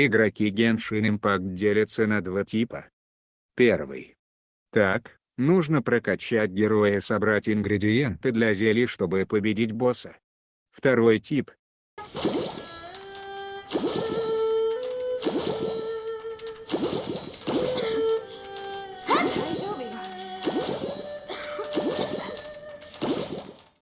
Игроки Genshin Impact делятся на два типа. Первый. Так, нужно прокачать героя и собрать ингредиенты для зелий, чтобы победить босса. Второй тип.